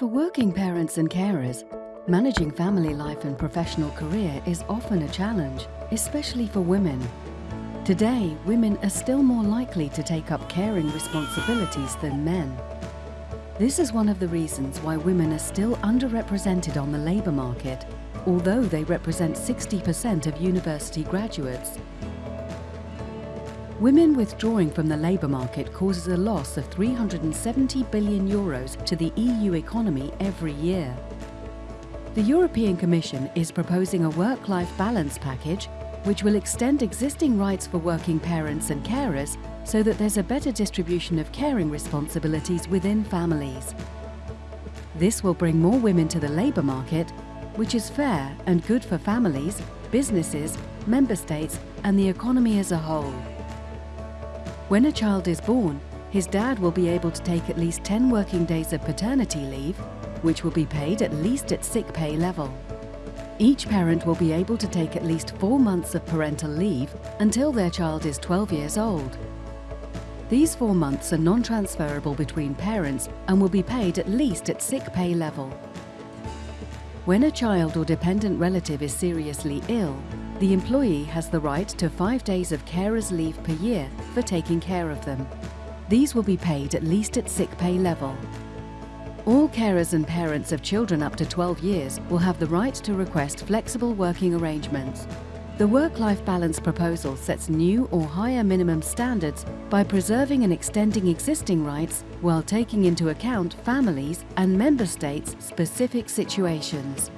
For working parents and carers, managing family life and professional career is often a challenge, especially for women. Today, women are still more likely to take up caring responsibilities than men. This is one of the reasons why women are still underrepresented on the labour market, although they represent 60% of university graduates. Women withdrawing from the labour market causes a loss of 370 billion euros to the EU economy every year. The European Commission is proposing a work-life balance package which will extend existing rights for working parents and carers so that there's a better distribution of caring responsibilities within families. This will bring more women to the labour market, which is fair and good for families, businesses, member states and the economy as a whole. When a child is born, his dad will be able to take at least 10 working days of paternity leave, which will be paid at least at sick pay level. Each parent will be able to take at least four months of parental leave until their child is 12 years old. These four months are non-transferable between parents and will be paid at least at sick pay level. When a child or dependent relative is seriously ill, the employee has the right to five days of carer's leave per year for taking care of them. These will be paid at least at sick pay level. All carers and parents of children up to 12 years will have the right to request flexible working arrangements. The work-life balance proposal sets new or higher minimum standards by preserving and extending existing rights while taking into account families and member states' specific situations.